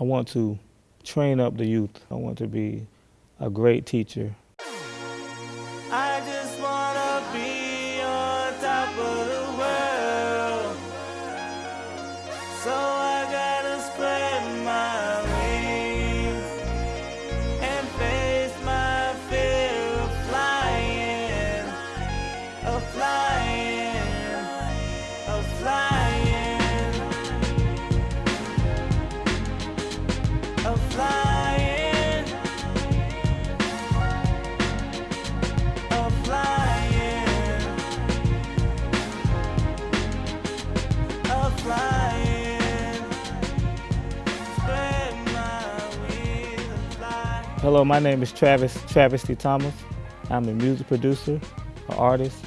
I want to train up the youth. I want to be a great teacher. Hello, my name is Travis Travis T. Thomas. I'm a music producer, an artist,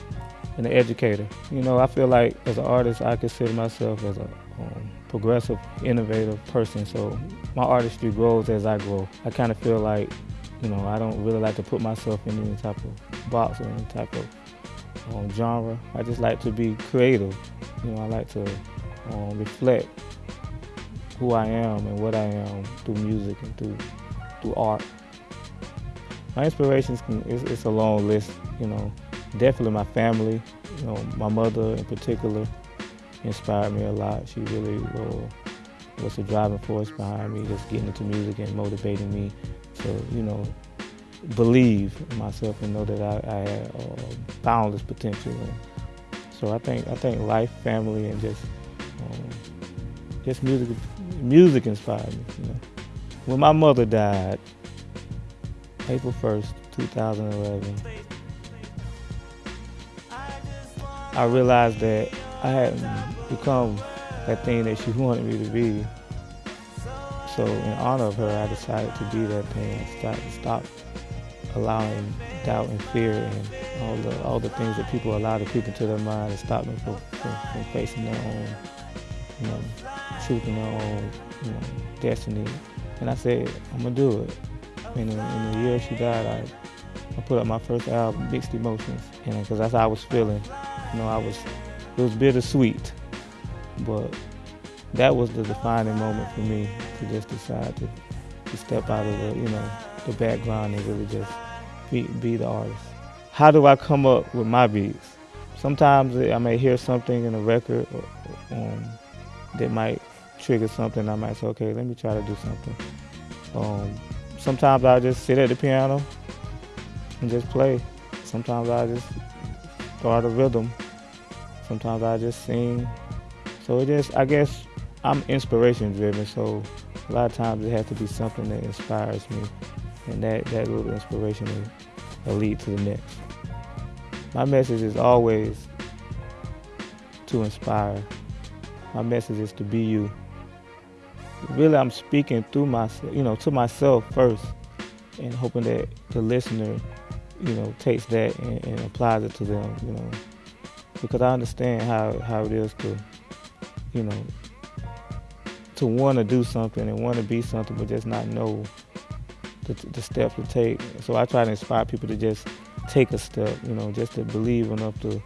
and an educator. You know, I feel like as an artist, I consider myself as a um, progressive, innovative person. So my artistry grows as I grow. I kind of feel like, you know, I don't really like to put myself in any type of box or any type of um, genre. I just like to be creative. You know, I like to um, reflect who I am and what I am through music and through through art. My inspirations can it's, it's a long list, you know. Definitely my family, you know, my mother in particular inspired me a lot. She really uh, was the driving force behind me, just getting into music and motivating me to, you know, believe in myself and know that I, I had uh, boundless potential. And so I think I think life, family, and just um, just music music inspired me. You know. When my mother died, April 1st, 2011, I realized that I hadn't become that thing that she wanted me to be. So in honor of her, I decided to be that thing and stop, stop allowing doubt and fear and all the all the things that people allow to creep into their mind and stop them from, from, from facing their own, you know, and their own, you know, destiny. And I said, I'm gonna do it. And in, in the year she died, I, I put up my first album, Mixed Emotions, and because that's how I was feeling. You know, I was, it was bittersweet, but that was the defining moment for me to just decide to, to step out of the, you know, the background and really just be, be the artist. How do I come up with my beats? Sometimes I may hear something in a record or, um, that might trigger something. I might say, okay, let me try to do something. Um, sometimes I just sit at the piano and just play. Sometimes I just start a rhythm. Sometimes I just sing. So it just, I guess, I'm inspiration driven. So a lot of times it has to be something that inspires me, and that that little inspiration will, will lead to the next. My message is always to inspire. My message is to be you. Really, I'm speaking through myself, you know, to myself first, and hoping that the listener, you know, takes that and, and applies it to them, you know, because I understand how how it is to, you know, to want to do something and want to be something, but just not know the, the steps to take. So I try to inspire people to just take a step, you know, just to believe enough to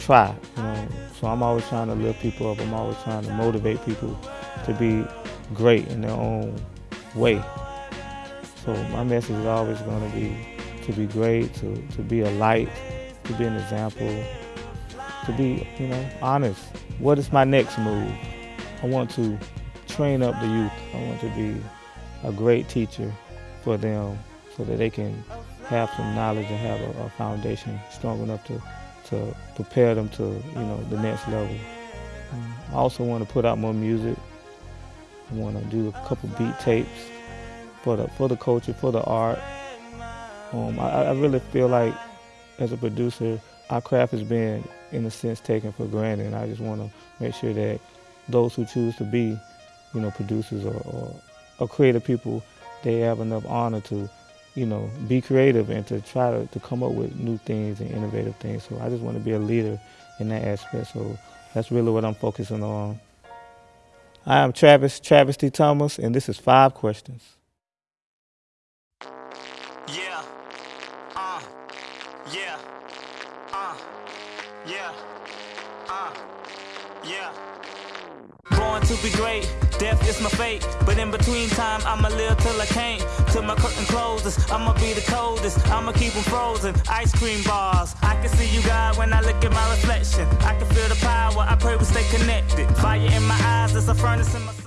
try, you know. So I'm always trying to lift people up. I'm always trying to motivate people to be great in their own way. So my message is always going to be to be great, to, to be a light, to be an example, to be, you know, honest. What is my next move? I want to train up the youth. I want to be a great teacher for them so that they can have some knowledge and have a, a foundation strong enough to, to prepare them to, you know, the next level. Um, I also want to put out more music. I want to do a couple beat tapes for the for the culture, for the art. Um, I, I really feel like as a producer, our craft is being, in a sense, taken for granted. And I just want to make sure that those who choose to be, you know, producers or, or, or creative people, they have enough honor to, you know, be creative and to try to, to come up with new things and innovative things. So I just want to be a leader in that aspect. So that's really what I'm focusing on. I am Travis, Travis T. Thomas, and this is Five Questions. Yeah. Uh. Yeah. Uh. Yeah. Uh. Yeah. Born to be great, death is my fate. But in between time, I'ma live till I can't. Till my curtain closes, I'ma be the coldest. I'ma keep them frozen. Ice cream bars. I can see you, God, when I look at my reflection. I can feel the power. I pray we stay connected. Fire in my eyes, it's a furnace in my.